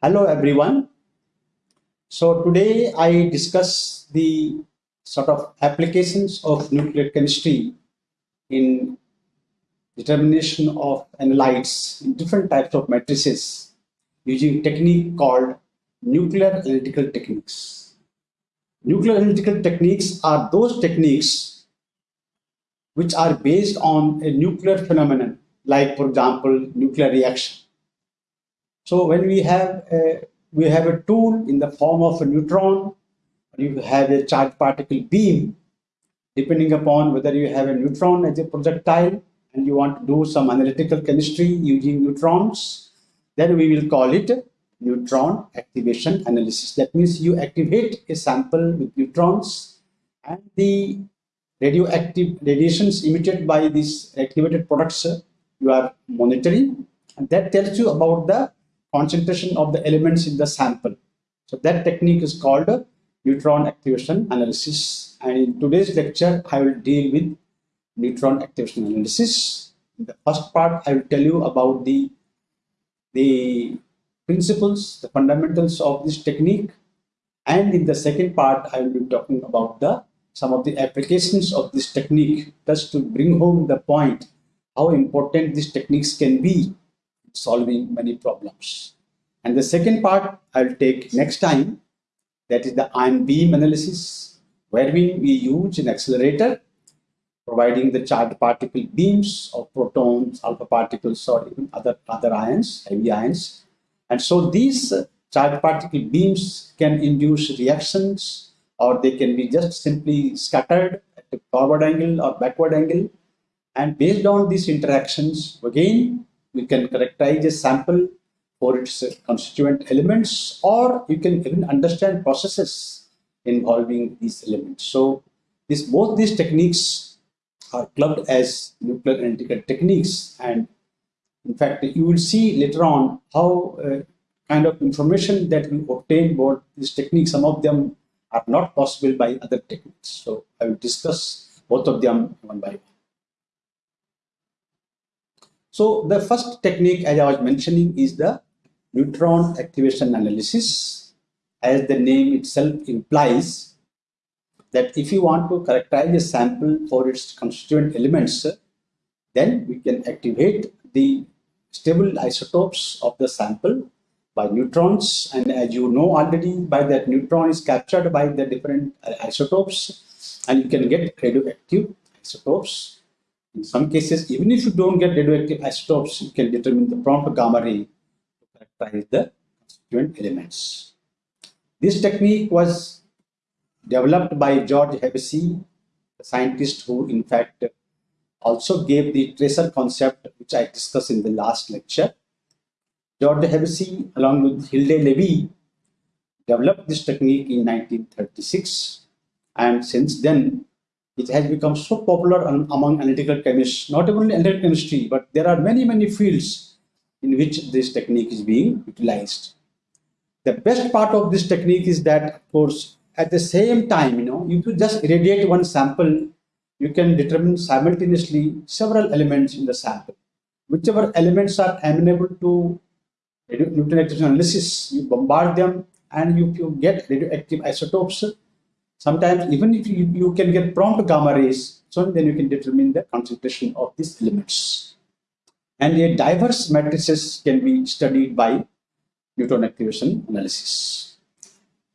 Hello everyone. So today I discuss the sort of applications of nuclear chemistry in determination of analytes in different types of matrices using technique called nuclear analytical techniques. Nuclear analytical techniques are those techniques which are based on a nuclear phenomenon like for example nuclear reaction so when we have a, we have a tool in the form of a neutron, you have a charged particle beam, depending upon whether you have a neutron as a projectile and you want to do some analytical chemistry using neutrons, then we will call it neutron activation analysis. That means you activate a sample with neutrons and the radioactive radiations emitted by these activated products uh, you are monitoring and that tells you about the concentration of the elements in the sample. So that technique is called neutron activation analysis. And in today's lecture, I will deal with neutron activation analysis. In the first part, I will tell you about the, the principles, the fundamentals of this technique. And in the second part, I will be talking about the some of the applications of this technique just to bring home the point how important these techniques can be solving many problems. And the second part I'll take next time, that is the ion beam analysis, where we, use an accelerator, providing the charged particle beams of protons, alpha particles, or even other, other ions, heavy ions. And so these uh, charged particle beams can induce reactions, or they can be just simply scattered at a forward angle or backward angle. And based on these interactions, again, we can characterize a sample for its constituent elements, or you can even understand processes involving these elements. So this, both these techniques are clubbed as nuclear analytical techniques. And in fact, you will see later on how uh, kind of information that we obtain about these techniques, some of them are not possible by other techniques. So I will discuss both of them one by one. So the first technique, as I was mentioning, is the neutron activation analysis. As the name itself implies, that if you want to characterize a sample for its constituent elements, then we can activate the stable isotopes of the sample by neutrons. And as you know already, by that neutron is captured by the different isotopes, and you can get radioactive isotopes in some cases, even if you don't get radioactive isotopes, you can determine the prompt gamma ray to characterize the constituent elements. This technique was developed by George Hevesy, a scientist who in fact also gave the tracer concept which I discussed in the last lecture. George Hevesy along with Hilde Levi developed this technique in 1936 and since then it has become so popular among analytical chemists, not only analytical chemistry, but there are many, many fields in which this technique is being utilized. The best part of this technique is that, of course, at the same time, you know, if you just irradiate one sample, you can determine simultaneously several elements in the sample. Whichever elements are amenable to activation analysis, you bombard them and you, you get radioactive isotopes Sometimes even if you, you can get prompt gamma rays, so then you can determine the concentration of these elements. And a diverse matrices can be studied by neutron activation analysis.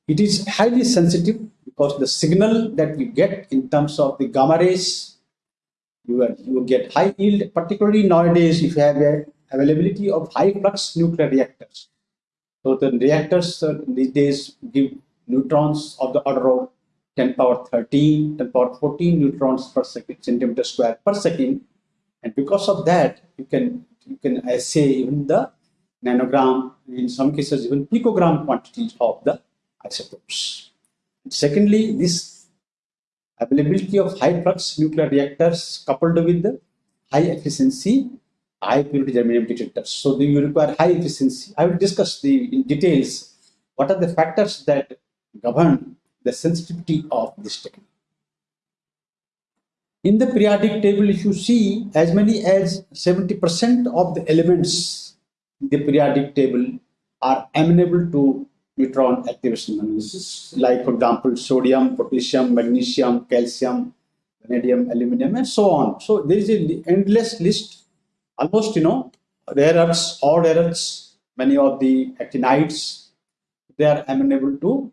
It is highly sensitive because the signal that you get in terms of the gamma rays, you, are, you get high yield, particularly nowadays if you have a availability of high flux nuclear reactors. So the reactors uh, these days give neutrons of the order of 10 power 13, 10 power 14 neutrons per second, centimeter square per second. And because of that, you can, you can assay even the nanogram, in some cases even picogram quantities of the isotopes. And secondly, this availability of high flux nuclear reactors coupled with the high efficiency high purity germanium detectors. So you require high efficiency. I will discuss the in details what are the factors that govern the sensitivity of this technique. In the periodic table, if you see as many as 70% of the elements in the periodic table are amenable to neutron activation analysis, like for example, sodium, potassium, magnesium, calcium, vanadium, aluminum, and so on. So there is an endless list, almost, you know, rare earths, odd earths, many of the actinides, they are amenable to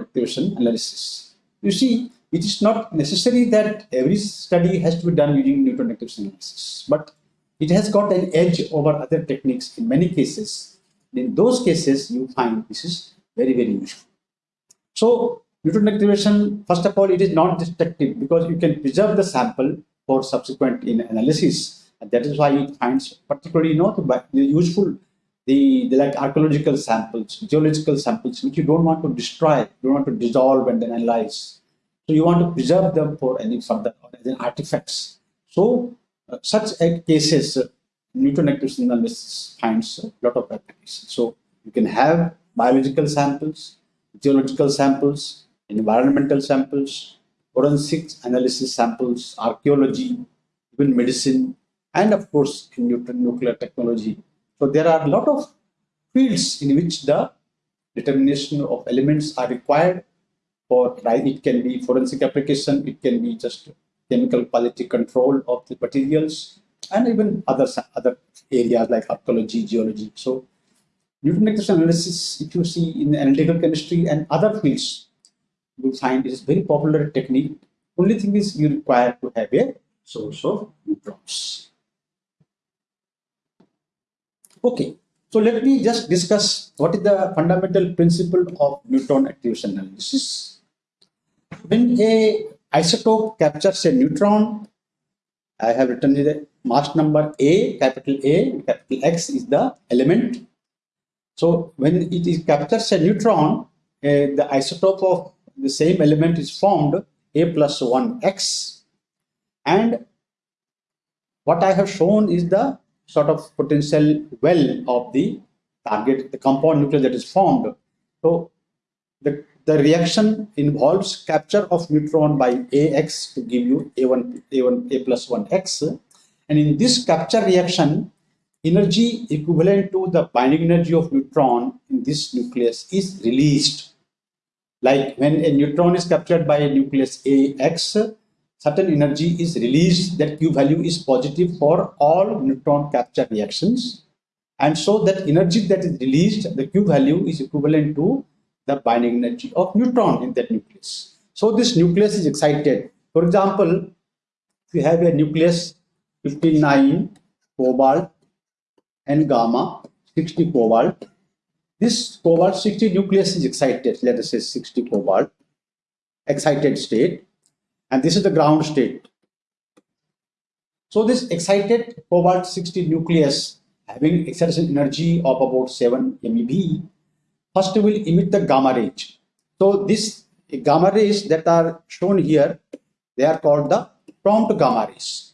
activation analysis. You see, it is not necessary that every study has to be done using neutron activation analysis, but it has got an edge over other techniques in many cases. In those cases, you find this is very, very useful. So neutron activation, first of all, it is not destructive because you can preserve the sample for subsequent in analysis. And that is why it finds particularly you know, useful the, the like archaeological samples, geological samples, which you don't want to destroy, you don't want to dissolve and then analyze. So you want to preserve them for any further as artifacts. So uh, such cases, uh, neutron activation analysis finds a lot of applications. So you can have biological samples, geological samples, environmental samples, forensic analysis samples, archaeology, even medicine, and of course in nuclear technology. So there are a lot of fields in which the determination of elements are required for. It can be forensic application, it can be just chemical quality control of the materials, and even other other areas like archaeology, geology. So neutron analysis, if you see in analytical chemistry and other fields, you find it is very popular technique. Only thing is you require to have a source of neutrons. Okay, so let me just discuss what is the fundamental principle of neutron activation analysis. When a isotope captures a neutron, I have written the mass number A, capital A, capital X is the element. So when it is captures a neutron, uh, the isotope of the same element is formed A plus 1X. And what I have shown is the sort of potential well of the target, the compound nucleus that is formed. So the, the reaction involves capture of neutron by AX to give you A1, A1, A plus 1X. And in this capture reaction, energy equivalent to the binding energy of neutron in this nucleus is released like when a neutron is captured by a nucleus AX, certain energy is released that Q value is positive for all neutron capture reactions. And so that energy that is released, the Q value is equivalent to the binding energy of neutron in that nucleus. So this nucleus is excited. For example, if you have a nucleus 59 cobalt and gamma 60 cobalt this cobalt 60 nucleus is excited, let us say 60 cobalt, excited state, and this is the ground state. So this excited cobalt 60 nucleus having excitation energy of about 7 MeV, first will emit the gamma rays. So this gamma rays that are shown here, they are called the prompt gamma rays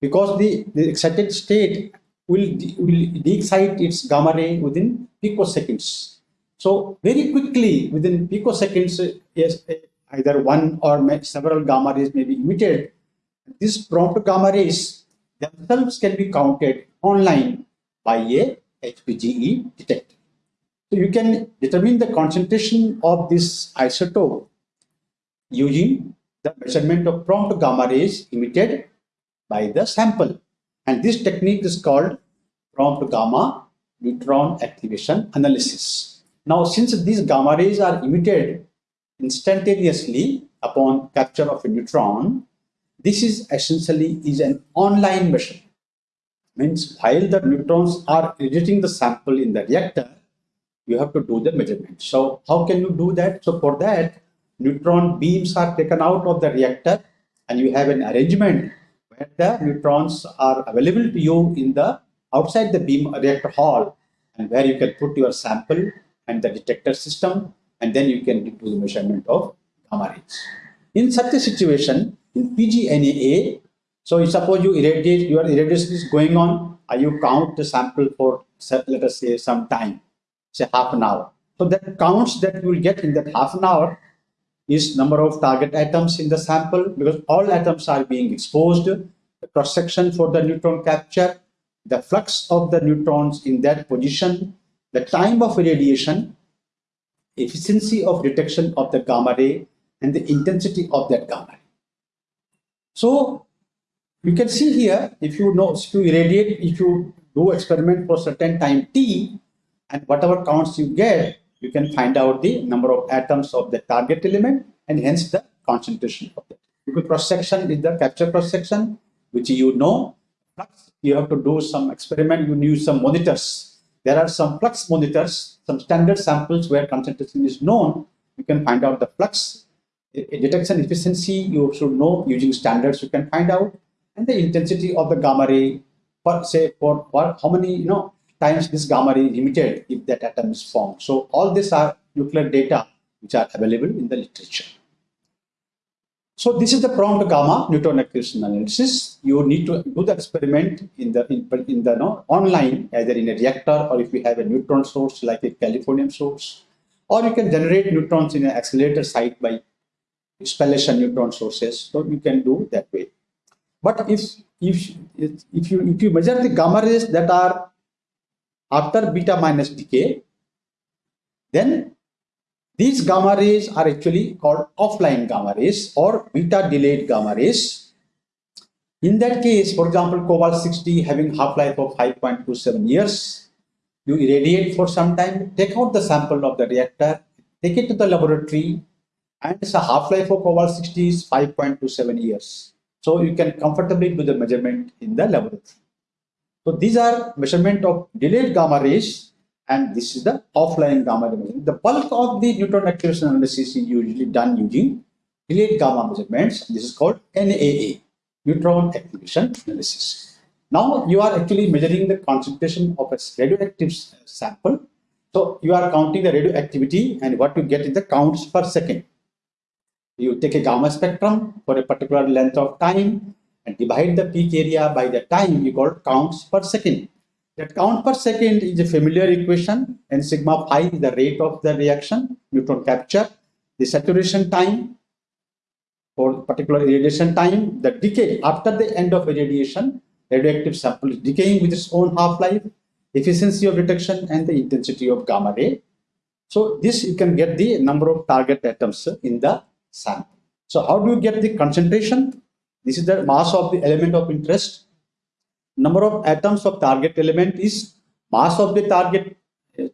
because the, the excited state will, will de-excite its gamma ray within picoseconds. So very quickly within picoseconds, yes, either one or several gamma rays may be emitted. These prompt gamma rays themselves can be counted online by a HPGE detector. So you can determine the concentration of this isotope using the measurement of prompt gamma rays emitted by the sample. And this technique is called prompt gamma neutron activation analysis. Now, since these gamma rays are emitted instantaneously upon capture of a neutron, this is essentially is an online measurement. Means while the neutrons are radiating the sample in the reactor, you have to do the measurement. So how can you do that? So for that, neutron beams are taken out of the reactor and you have an arrangement where the neutrons are available to you in the outside the beam reactor hall and where you can put your sample and the detector system and then you can do the measurement of gamma rays. In such a situation, in PGNAA, so suppose you irradiate, your irradiation is going on, uh, you count the sample for let us say some time, say half an hour. So that counts that you will get in that half an hour is number of target atoms in the sample because all atoms are being exposed, the cross section for the neutron capture, the flux of the neutrons in that position, the time of irradiation, efficiency of detection of the gamma ray, and the intensity of that gamma ray. So you can see here, if you know, if you irradiate, if you do experiment for certain time t, and whatever counts you get, you can find out the number of atoms of the target element and hence the concentration of it. Because cross section is the capture cross section, which you know. Flux, you have to do some experiment, you use some monitors. There are some flux monitors, some standard samples where concentration is known. You can find out the flux eh, eh, detection efficiency. You should know using standards. You can find out and the intensity of the gamma ray for say for, for how many you know times this gamma ray is emitted if that atom is formed. So all these are nuclear data which are available in the literature. So this is the prompt gamma neutron activation analysis. You need to do the experiment in the in, in the no, online, either in a reactor or if you have a neutron source like a californium source, or you can generate neutrons in an accelerator site by spallation neutron sources. So you can do that way. But if if if you if you measure the gamma rays that are after beta minus decay, then these gamma rays are actually called offline gamma rays or beta delayed gamma rays. In that case, for example, cobalt 60 having half-life of 5.27 years, you irradiate for some time, take out the sample of the reactor, take it to the laboratory, and the half-life of cobalt 60 is 5.27 years. So you can comfortably do the measurement in the laboratory. So these are measurement of delayed gamma rays and this is the offline gamma measurement. The bulk of the neutron activation analysis is usually done using delayed gamma measurements. This is called NAA, neutron activation analysis. Now you are actually measuring the concentration of a radioactive uh, sample. So you are counting the radioactivity and what you get is the counts per second. You take a gamma spectrum for a particular length of time and divide the peak area by the time you got counts per second. That count per second is a familiar equation and sigma phi is the rate of the reaction, neutron capture, the saturation time for particular irradiation time, the decay after the end of irradiation, radioactive sample is decaying with its own half-life, efficiency of detection and the intensity of gamma ray. So this you can get the number of target atoms in the sample. So how do you get the concentration? This is the mass of the element of interest. Number of atoms of target element is mass of the target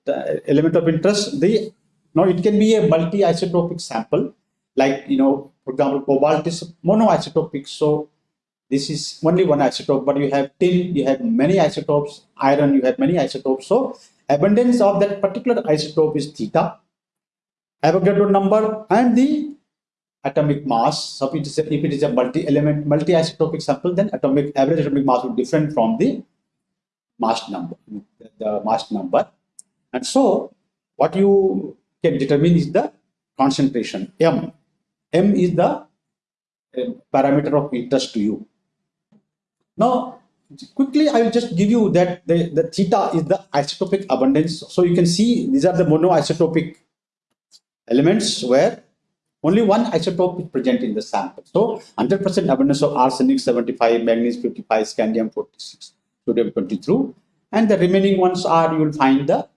uh, element of interest. The now it can be a multi-isotopic sample, like you know, for example, cobalt is monoisotopic. So this is only one isotope, but you have tin, you have many isotopes, iron, you have many isotopes. So abundance of that particular isotope is theta. Avogadro number and the atomic mass. So if it is a, if it is a multi-element, multi-isotopic sample, then atomic average atomic mass be different from the mass number, the mass number. And so what you can determine is the concentration M. M is the uh, parameter of interest to you. Now, quickly, I will just give you that the, the theta is the isotopic abundance. So you can see these are the monoisotopic elements where only one isotope is present in the sample. So 100% abundance of arsenic 75, manganese 55, scandium 46, sodium 22. And the remaining ones are, you will find the,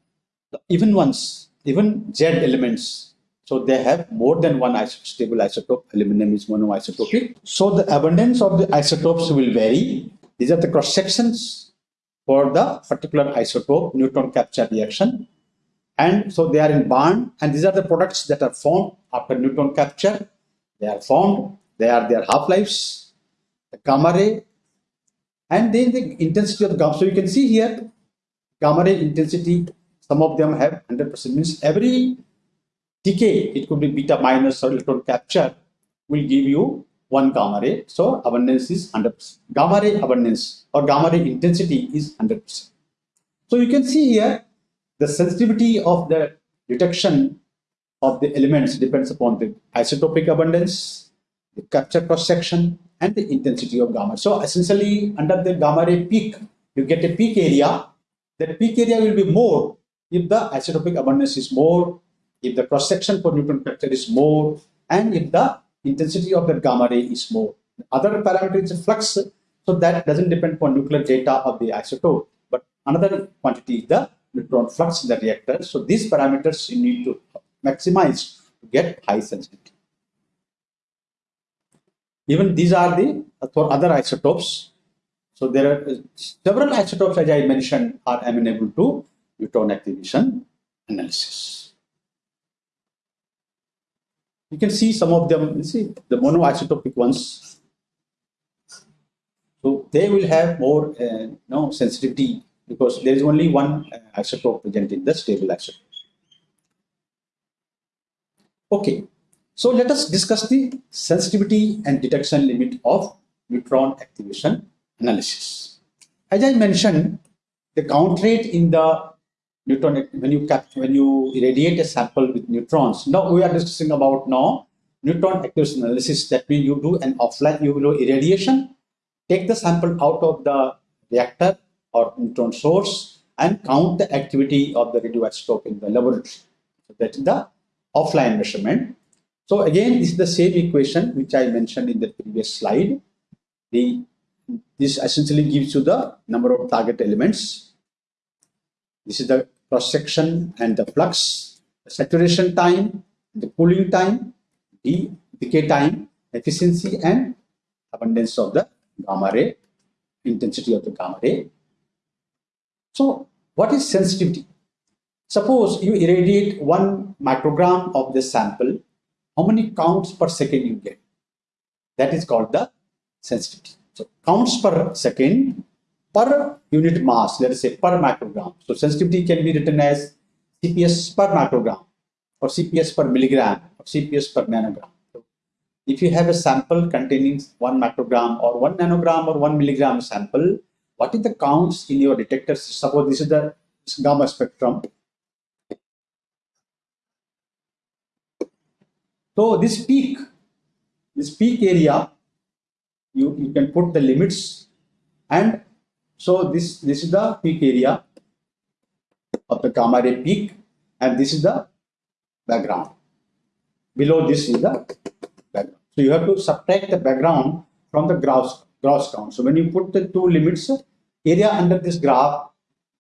the even ones, even Z elements. So they have more than one isotope, stable isotope. Aluminum is monoisotopic. So the abundance of the isotopes will vary. These are the cross sections for the particular isotope neutron capture reaction and so they are in bond and these are the products that are formed after neutron capture. They are formed they are their half-lives the gamma ray and then the intensity of the gamma so you can see here gamma ray intensity some of them have 100 percent means every decay it could be beta minus or electron capture will give you one gamma ray. So abundance is 100 percent. Gamma ray abundance or gamma ray intensity is 100 percent. So you can see here the sensitivity of the detection of the elements depends upon the isotopic abundance, the capture cross section, and the intensity of gamma. So essentially, under the gamma ray peak, you get a peak area. That peak area will be more if the isotopic abundance is more, if the cross section for neutron capture is more, and if the intensity of the gamma ray is more. The other parameter is flux, so that doesn't depend on nuclear data of the isotope, but another quantity is the neutron flux in the reactor. So these parameters you need to maximize to get high sensitivity. Even these are the for other isotopes. So there are several isotopes, as I mentioned, are amenable to neutron activation analysis. You can see some of them, you see the monoisotopic ones. So they will have more uh, no sensitivity because there is only one isotope present in the stable isotope. Okay, so let us discuss the sensitivity and detection limit of neutron activation analysis. As I mentioned, the count rate in the neutron when you cap, when you irradiate a sample with neutrons. Now we are discussing about now neutron activation analysis. That means you do an offline you do irradiation, take the sample out of the reactor or neutron source and count the activity of the radioisotope in the laboratory. So that is the offline measurement. So again, this is the same equation which I mentioned in the previous slide. The this essentially gives you the number of target elements. This is the cross section and the flux, the saturation time, the cooling time, the decay time, efficiency, and abundance of the gamma ray, intensity of the gamma ray. So, what is sensitivity? Suppose you irradiate one microgram of the sample how many counts per second you get. That is called the sensitivity. So counts per second per unit mass, let us say per microgram. So sensitivity can be written as CPS per microgram or CPS per milligram or CPS per nanogram. So if you have a sample containing one microgram or one nanogram or one milligram sample, what is the counts in your detector? Suppose this is the gamma spectrum So this peak, this peak area, you, you can put the limits and so this, this is the peak area of the gamma ray peak and this is the background. Below this is the background. So you have to subtract the background from the gross, gross count. So when you put the two limits, area under this graph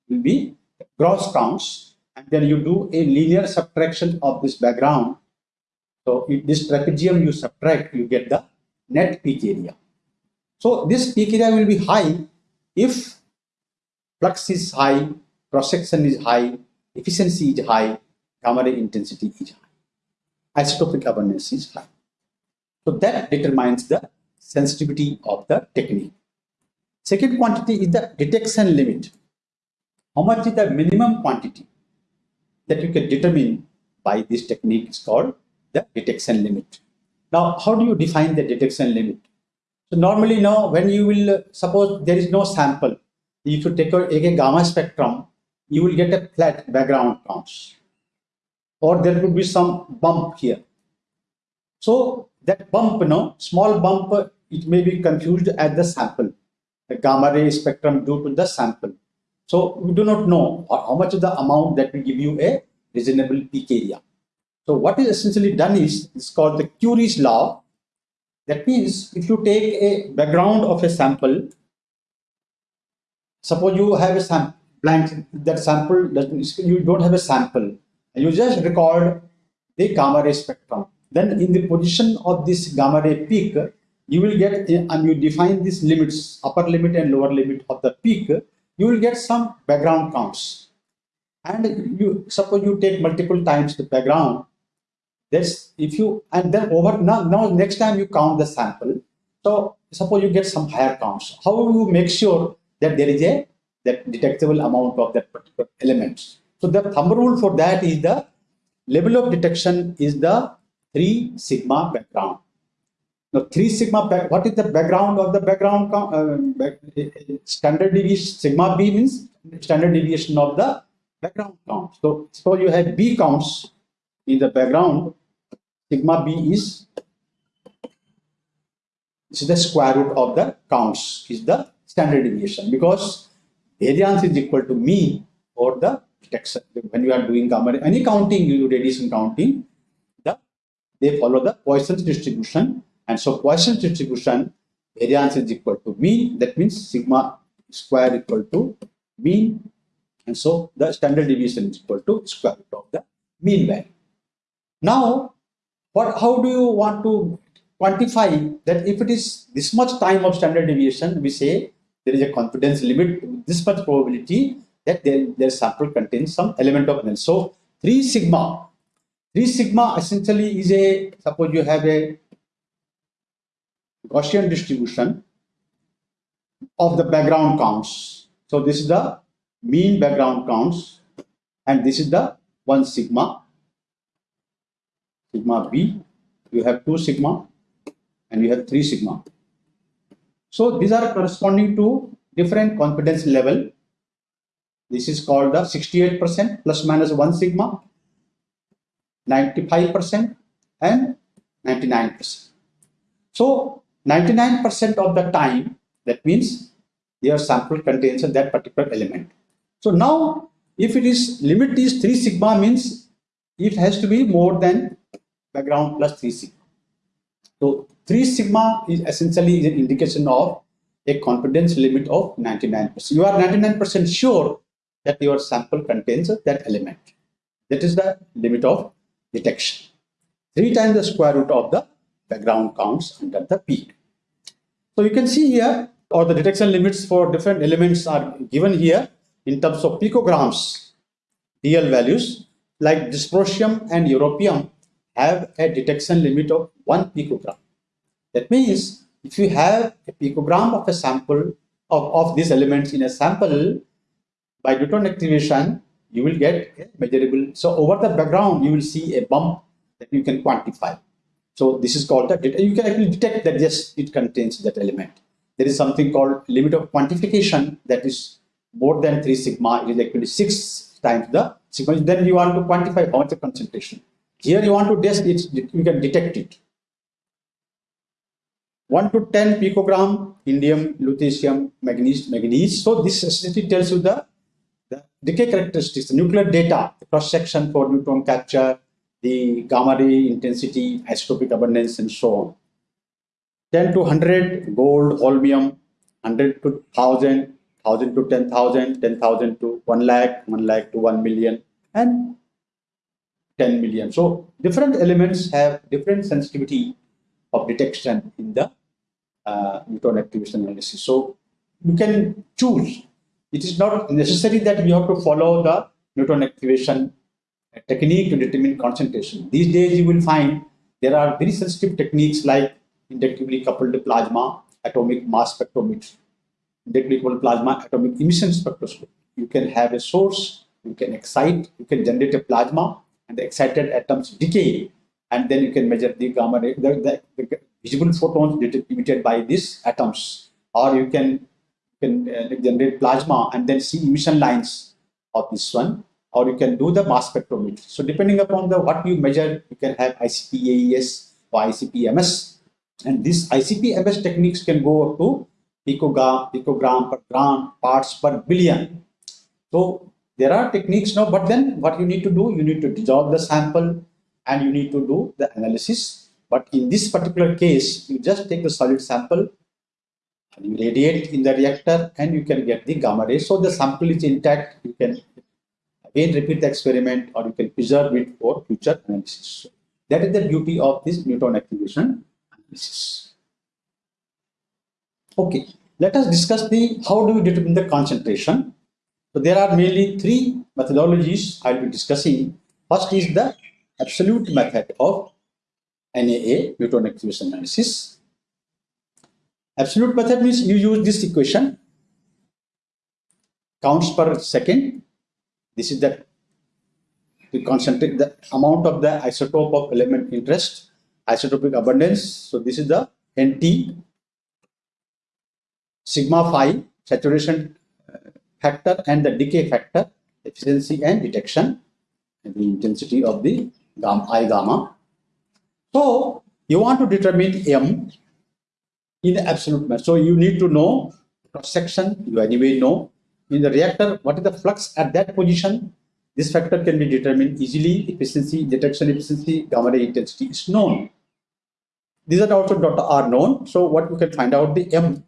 will be gross counts and then you do a linear subtraction of this background so this trapezium you subtract, you get the net peak area. So this peak area will be high if flux is high, cross section is high, efficiency is high, gamma ray intensity is high, isotopic abundance is high. So that determines the sensitivity of the technique. Second quantity is the detection limit. How much is the minimum quantity that you can determine by this technique is called the detection limit. Now, how do you define the detection limit? So normally now when you will, suppose there is no sample, if you take a, a gamma spectrum, you will get a flat background counts. Or there could be some bump here. So that bump, you know, small bump, it may be confused as the sample, the gamma ray spectrum due to the sample. So we do not know how much of the amount that will give you a reasonable peak area. So what is essentially done is it's called the Currie's law. That means if you take a background of a sample, suppose you have a sample blank that sample doesn't you don't have a sample and you just record the gamma ray spectrum then in the position of this gamma ray peak you will get eh, and you define these limits upper limit and lower limit of the peak you will get some background counts and you suppose you take multiple times the background that's if you and then over now, now next time you count the sample. So suppose you get some higher counts. How will you make sure that there is a that detectable amount of that particular element? So the thumb rule for that is the level of detection is the 3 sigma background. Now 3 sigma back, what is the background of the background uh, back, standard deviation sigma b means standard deviation of the background count. So suppose you have b counts in the background. Sigma b is is the square root of the counts is the standard deviation. Because variance is equal to mean or the detection when you are doing any counting you do radiation counting they follow the Poisson's distribution and so Poisson's distribution variance is equal to mean that means sigma square equal to mean And so the standard deviation is equal to square root of the mean value. Now, what, how do you want to quantify that if it is this much time of standard deviation, we say there is a confidence limit, this much probability that their, sample contains some element of analysis. So 3 sigma, 3 sigma essentially is a, suppose you have a Gaussian distribution of the background counts. So this is the mean background counts and this is the 1 sigma, sigma b, you have 2 sigma and you have 3 sigma. So these are corresponding to different confidence level this is called the 68% plus minus 1 sigma, 95% and 99%. So 99% of the time, that means your sample contains that particular element. So now, if it is limit is 3 sigma means it has to be more than background plus 3 sigma. So 3 sigma is essentially an indication of a confidence limit of 99%. You are 99% sure that your sample contains that element. That is the limit of detection. Three times the square root of the background counts under the P. So you can see here, or the detection limits for different elements are given here in terms of picograms, DL values, like dysprosium and europium have a detection limit of 1 picogram. That means if you have a picogram of a sample of, of these elements in a sample, by neutron activation, you will get a measurable. So over the background, you will see a bump that you can quantify. So this is called the You can actually detect that yes, it contains that element. There is something called limit of quantification that is more than 3 sigma. It is actually 6 times the sigma. Then you want to quantify how much the concentration. Here you want to test it, you can detect it. 1 to 10 picogram indium, lutetium, manganese, manganese. So this essentially tells you the decay characteristics, the nuclear data, the cross section for neutron capture, the gamma ray intensity, isotopic abundance, and so on. 10 to 100 gold, holmium, 100 to 1000, 1000 to 10,000, 10,000 to 1 lakh, 1 lakh to 1 million, and 10 million. So different elements have different sensitivity of detection in the uh, neutron activation analysis. So you can choose it is not necessary that we have to follow the neutron activation technique to determine concentration. These days you will find there are very sensitive techniques like inductively coupled plasma atomic mass spectrometry, inductively coupled plasma atomic emission spectroscopy. You can have a source, you can excite, you can generate a plasma and the excited atoms decay and then you can measure the gamma the, the, the visible photons emitted by these atoms or you can can uh, generate plasma and then see emission lines of this one or you can do the mass spectrometry. So depending upon the what you measure, you can have ICP-AES or ICP-MS. And these ICP-MS techniques can go up to picogram, picogram per gram, parts per billion. So there are techniques now, but then what you need to do, you need to dissolve the sample and you need to do the analysis. But in this particular case, you just take the solid sample radiate in the reactor and you can get the gamma rays. So the sample is intact. You can again repeat the experiment or you can preserve it for future analysis. That is the beauty of this neutron activation analysis. Okay, let us discuss the how do we determine the concentration. So there are mainly three methodologies I will be discussing. First is the absolute method of NAA, neutron activation analysis. Absolute method means you use this equation, counts per second. This is the we concentrate the amount of the isotope of element interest, isotopic abundance. So this is the NT sigma phi saturation uh, factor and the decay factor, efficiency and detection, and the intensity of the gamma, I gamma. So you want to determine M in the absolute mass. So you need to know cross section, you anyway know. In the reactor, what is the flux at that position? This factor can be determined easily. Efficiency, detection efficiency, gamma ray intensity is known. These are also data are known. So what you can find out the M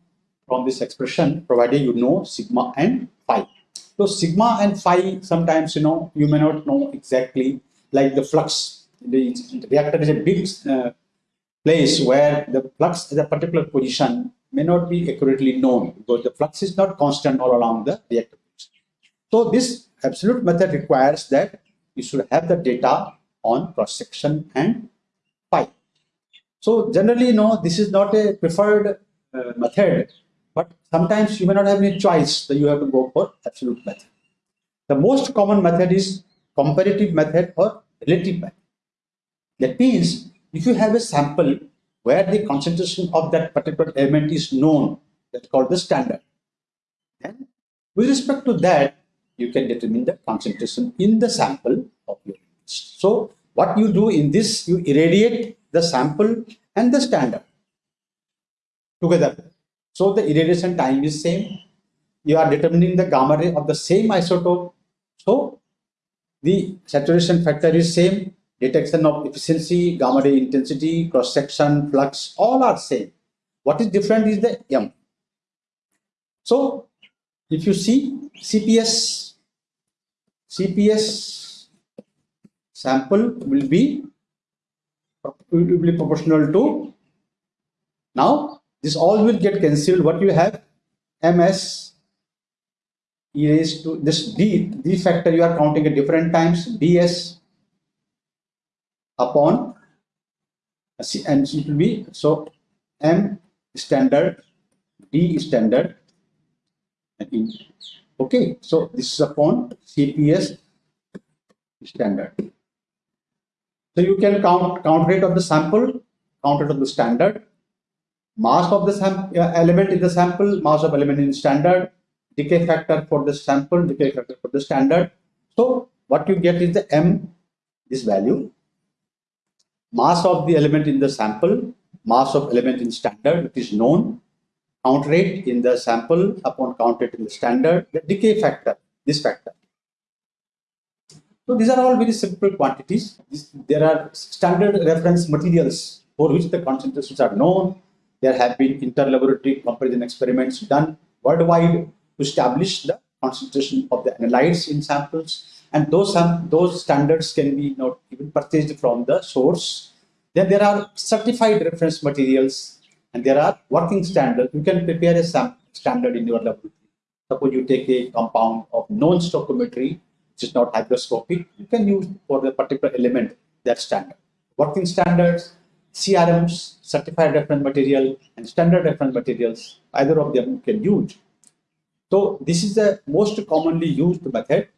from this expression, provided you know sigma and phi. So sigma and phi, sometimes, you know, you may not know exactly, like the flux, the reactor is a big uh, place where the flux at a particular position may not be accurately known because the flux is not constant all along the reactor. So this absolute method requires that you should have the data on cross section and pi. So generally, no, this is not a preferred uh, method, but sometimes you may not have any choice, so you have to go for absolute method. The most common method is comparative method or relative method. That means if you have a sample where the concentration of that particular element is known, that's called the standard. With respect to that, you can determine the concentration in the sample of your So what you do in this, you irradiate the sample and the standard together. So the irradiation time is same. You are determining the gamma ray of the same isotope. So the saturation factor is same. Detection of efficiency, gamma ray intensity, cross section, flux, all are same. What is different is the M. So if you see CPS, CPS sample will be will be proportional to now this all will get cancelled what you have ms e raised to this d d factor you are counting at different times ds upon and it will be so m standard d standard Okay, so this is upon CPS standard. So you can count count rate of the sample, count rate of the standard, mass of the uh, element in the sample, mass of element in standard, decay factor for the sample, decay factor for the standard. So what you get is the M, this value, mass of the element in the sample, mass of element in standard, which is known, count rate in the sample upon count rate in the standard, the decay factor, this factor. So these are all very simple quantities. This, there are standard reference materials for which the concentrations are known. There have been inter-laboratory comparison experiments done worldwide to establish the concentration of the analytes in samples. And those, those standards can be not even purchased from the source. Then there are certified reference materials and there are working standards. You can prepare a standard in your laboratory. Suppose you take a compound of known stoichiometry, which is not hygroscopic, you can use for the particular element that standard. Working standards, CRMs, certified reference material, and standard reference materials, either of them you can use. So this is the most commonly used method.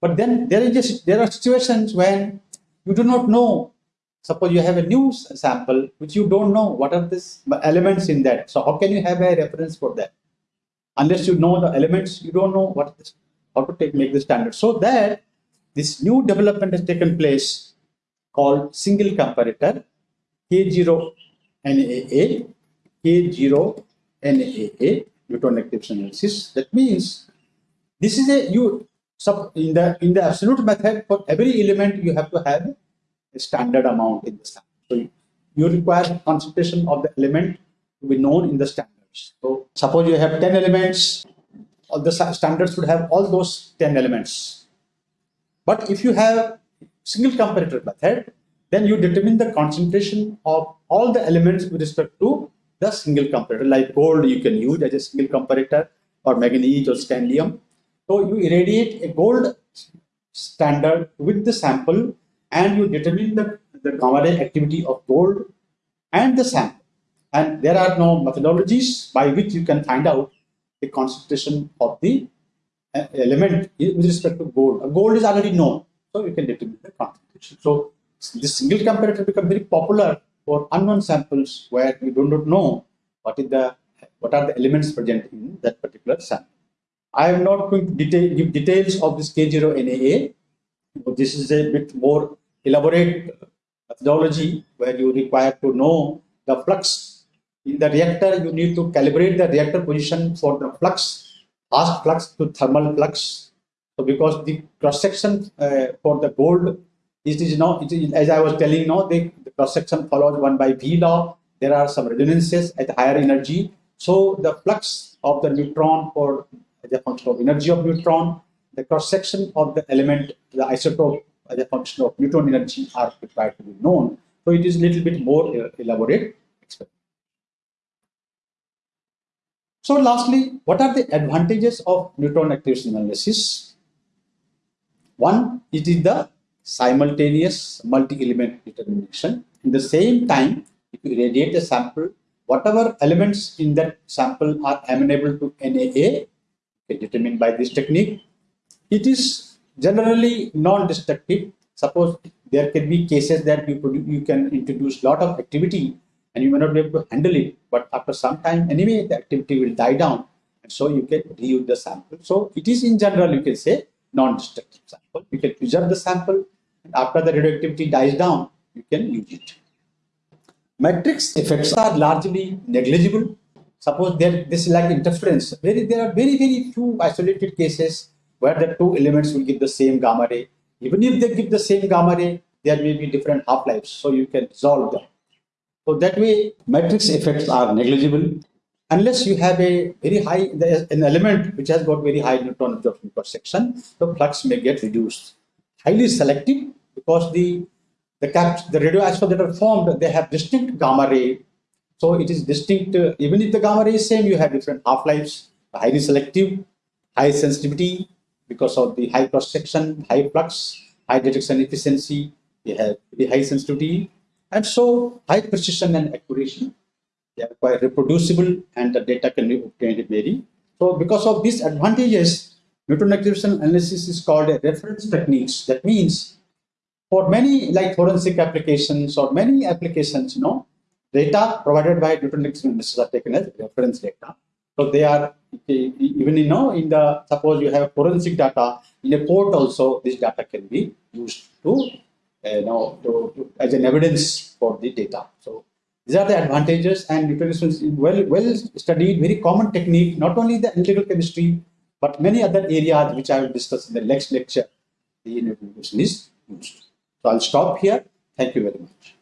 But then there is just, there are situations when you do not know Suppose you have a new sample which you don't know what are these elements in that. So how can you have a reference for that? Unless you know the elements, you don't know what is, how to take make the standard. So that this new development has taken place called single comparator K0 NAA, K0 NAA, neutron activation analysis. That means this is a you in the in the absolute method for every element you have to have a standard amount in the standard. So you require concentration of the element to be known in the standards. So suppose you have 10 elements, all the standards would have all those 10 elements. But if you have single comparator method, then you determine the concentration of all the elements with respect to the single comparator. Like gold you can use as a single comparator or manganese or scandium. So you irradiate a gold standard with the sample and you determine the, the gamma ray activity of gold and the sample. And there are no methodologies by which you can find out the concentration of the uh, element with respect to gold. Gold is already known, so you can determine the concentration. So this single comparator become very popular for unknown samples where you do not know what is the what are the elements present in that particular sample. I am not going to give details of this K0NAA. This is a bit more elaborate methodology where you require to know the flux. In the reactor you need to calibrate the reactor position for the flux fast flux to thermal flux. So because the cross section uh, for the gold is now it is, as i was telling now the, the cross section follows one by v law. There are some resonances at higher energy. So the flux of the neutron for the function of energy of neutron the cross section of the element, the isotope as a function of neutron energy are required to be known. So it is a little bit more uh, elaborate experiment. So lastly, what are the advantages of neutron activation analysis? One, it is the simultaneous multi-element determination. In the same time, if you irradiate the sample, whatever elements in that sample are amenable to NAA, determined by this technique, it is generally non-destructive. Suppose there can be cases that you, you can introduce a lot of activity and you may not be able to handle it, but after some time anyway the activity will die down and so you can reuse the sample. So it is in general you can say non-destructive sample. You can preserve the sample and after the radioactivity dies down, you can use it. Matrix effects are largely negligible. Suppose there this is like interference. Very, there are very, very few isolated cases where the two elements will give the same gamma ray. Even if they give the same gamma ray, there may be different half-lives, so you can resolve them. So that way, matrix effects are negligible unless you have a very high, an element which has got very high neutron absorption cross section, the flux may get reduced. Highly selective because the the caps, the radioisotopes that are formed, they have distinct gamma ray. So it is distinct, uh, even if the gamma ray is same, you have different half-lives, highly selective, high sensitivity because of the high cross-section, high flux, high detection efficiency, they have very high sensitivity, and so high precision and accuracy. They are quite reproducible and the data can be obtained very. So because of these advantages, neutron activation analysis is called a reference techniques. That means for many like forensic applications or many applications, you know, data provided by different analysis are taken as reference data. So they are even you know in the suppose you have forensic data in a court also this data can be used to uh, you know, to, to, as an evidence for the data. So these are the advantages and neutron activation is well, well studied, very common technique, not only the analytical chemistry, but many other areas which I will discuss in the next lecture, the neutron activation is used. So I'll stop here. Thank you very much.